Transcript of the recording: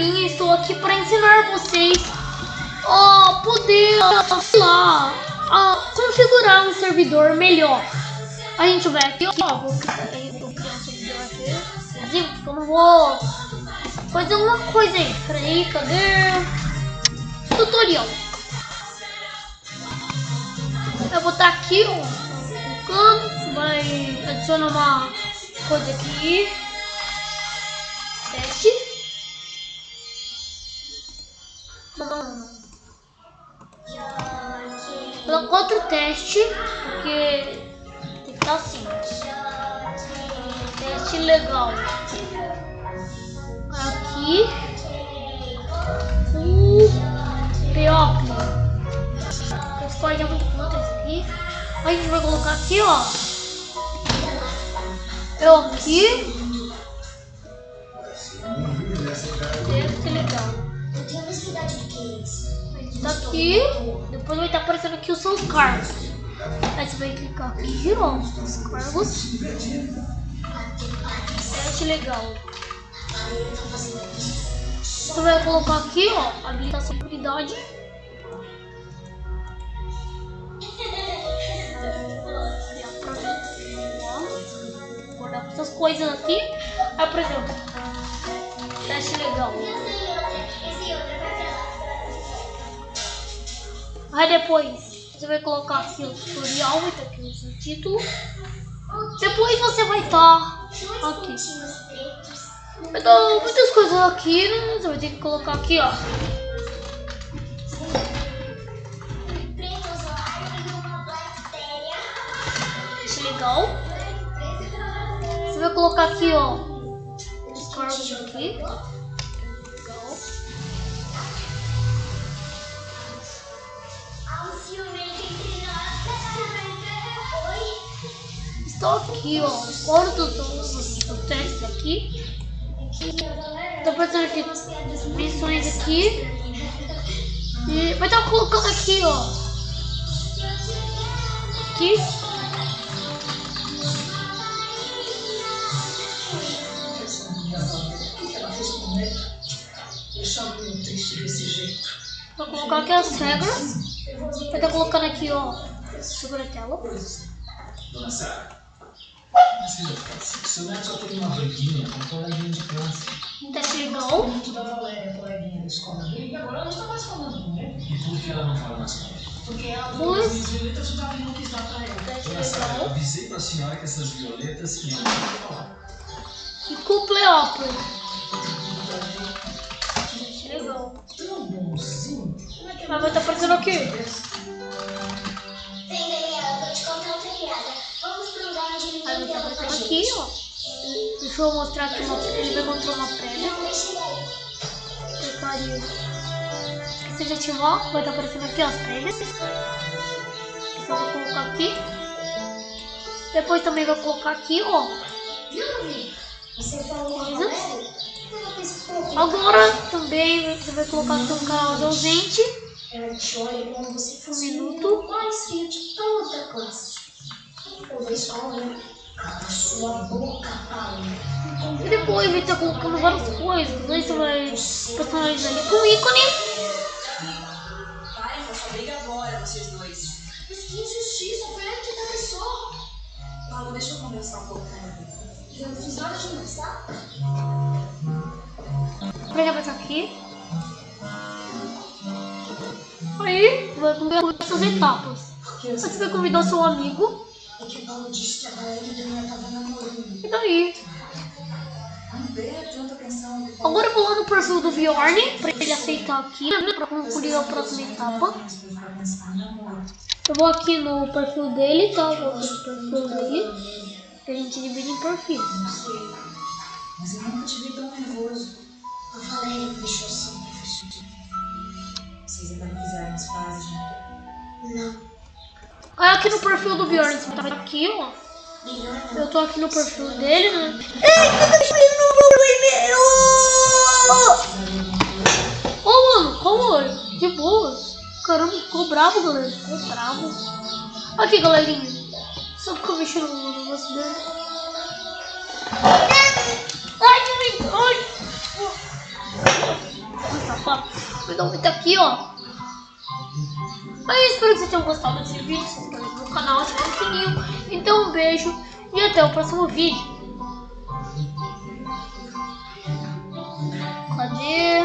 estou aqui para ensinar vocês a poder, sei lá, a configurar um servidor melhor. A gente vai aqui, ó, vou criar um servidor aqui, eu vou fazer uma coisa aí. Peraí, cadê? Tutorial. Eu vou botar aqui, ó, clicando, vai adicionar uma coisa aqui. Teste. Outro teste, porque tem que estar assim. Teste legal. Aqui. O Peópio. Pode muito quanto esse aqui. A gente vai colocar aqui, ó. Eu aqui. Deve ser legal. Tá aqui. Depois vai estar aparecendo aqui os seus cargos. Aí você vai clicar aqui, ó. Os cargos. Teste legal. Você vai colocar aqui, ó. Habilitar seguridade. Guardar essas coisas aqui. Aí, por exemplo, teste legal. Aí depois você vai colocar aqui o tutorial, vai ter aqui o título. Depois você vai estar aqui. Então, muitas coisas aqui, né? Você vai ter que colocar aqui, ó. Deixa legal. Você vai colocar aqui, ó. Os aqui. Legal. Estou aqui, ó. Fora do, do, do teste aqui. Tô passando aqui missões aqui. E vai estar colocando aqui, ó. Aqui. Vou colocar aqui as regras. Vai estar colocando aqui, ó. Sobre a tela. Dona Sara. Seu neto só tem uma banquinha com coleguinha de classe. Teste legal. Muito da Valéria, coleguinha da escola dele, e agora ela não tá mais falando, né? E por que ela não fala mais com ele? Porque ela Pois. as violetas já estavam não quis dar pra ela. Teste Dona Sara, eu avisei pra senhora que essas violetas iam falar. E cupleópolis. Teste legal. Tão bonzinho. Mas vai estar aqui. Vem, Daniela, vou te contar outra piada. Vamos pra um lugar onde ninguém aqui, ó. Deixa eu mostrar aqui uma Ele vai encontrar uma pedra. Daí. Porcaria. Esqueci de ativar. Vai estar aparecendo aqui ó, as pedras. Só vou colocar aqui. Depois também vai colocar aqui, ó. Que Agora também você vai colocar aqui um canal ausente. Ela te olha como você fosse Um o minuto. mais feio de toda a classe. Vejo só olha. Cala sua boca, Paulo. E depois vai estar colocando várias coisas. Aí você vai personalizar ele com ícone. Parem com essa briga agora, vocês dois. Mas que injustiça, foi ela que começou. Paulo, deixa eu conversar um pouco com ele. Eu não fiz nada demais, tá? Vai aparecer aqui. Vai convidar essas etapas. Você vai convidar seu amigo. E daí? Agora eu vou lá no perfil do Bjorn pra ele aceitar aqui, né, pra concluir a próxima etapa. Eu vou aqui no perfil dele, tá? Eu vou no perfil dele. Que a gente divide em perfil. Mas eu nunca te vi tão nervoso. Valéria me deixou assim. Vocês ainda não fizeram as pazes, né? Não. Aí aqui no perfil do Bjorn, você tá aqui, ó. Eu tô aqui no perfil dele, né? Eita, deixa eu no meu e-mail! Ô, mano, calma, de boas. Caramba, ficou bravo, galera. Ficou bravo. Aqui, galerinha. Só ficou mexendo no negócio dele. Ai, que me... Ai. Opa, meu nome tá aqui, ó. Mas eu espero que vocês tenham gostado desse vídeo. Se inscrevam no canal, ativem é o sininho. Então um beijo e até o próximo vídeo. Cadê?